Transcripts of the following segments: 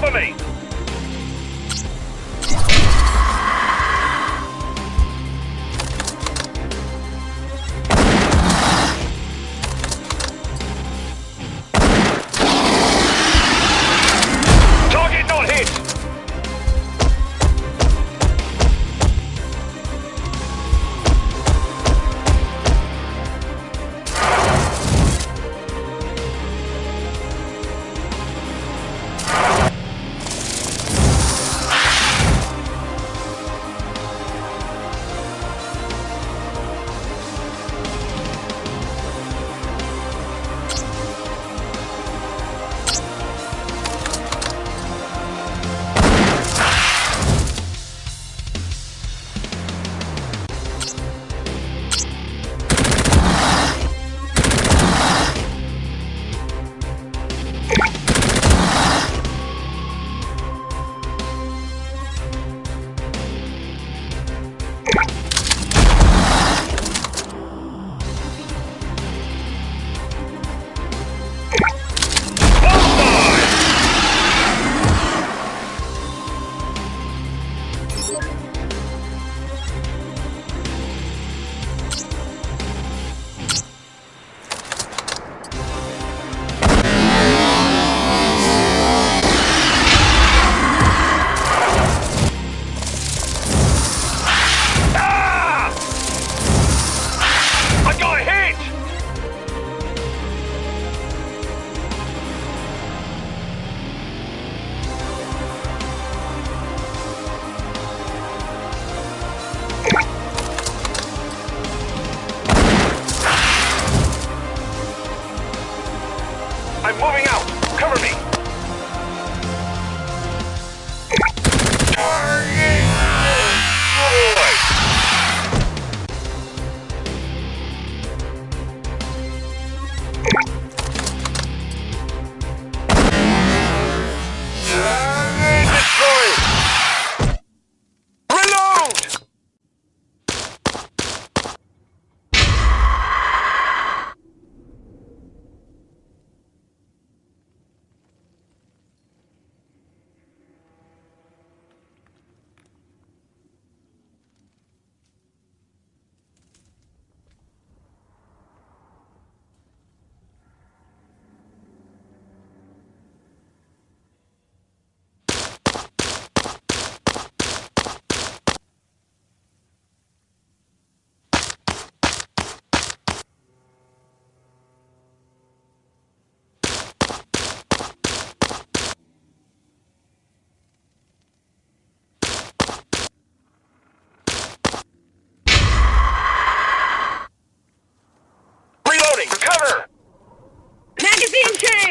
Cover me.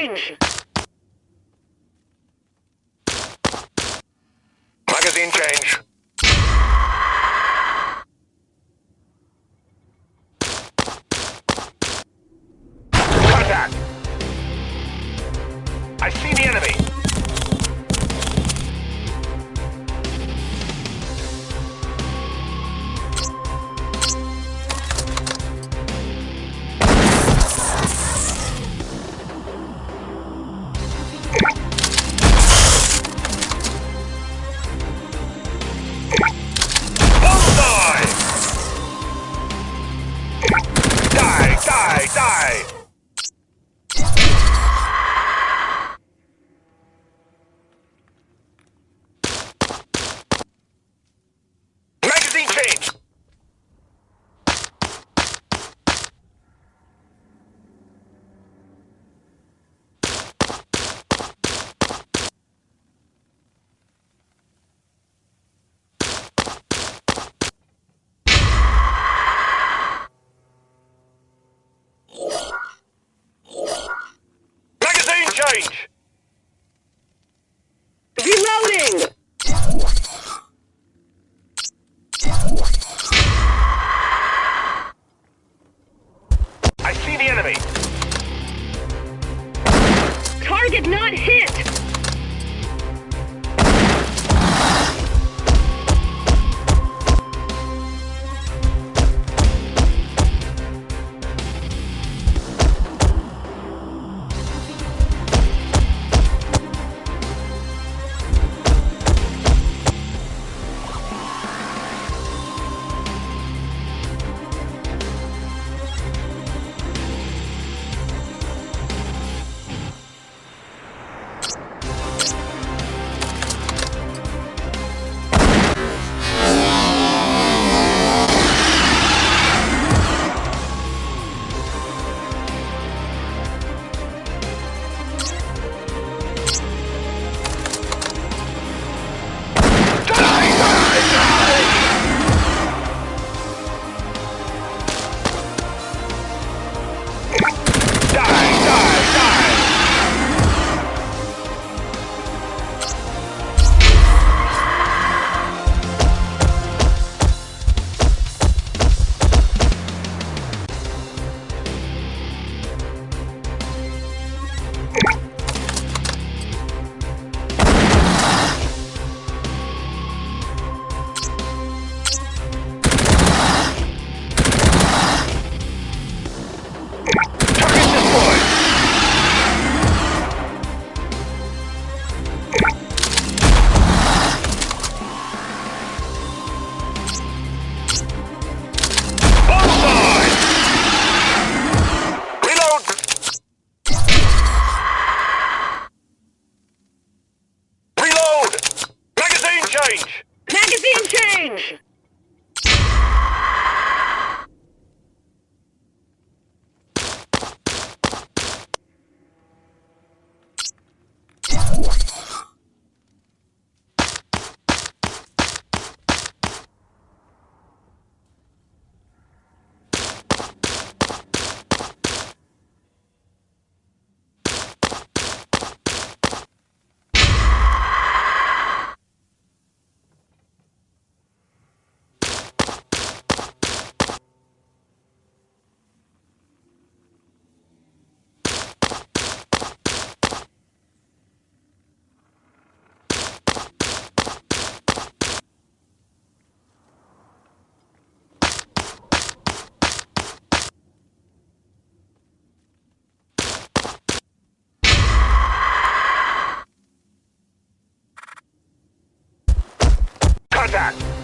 Binge. complete. Contact!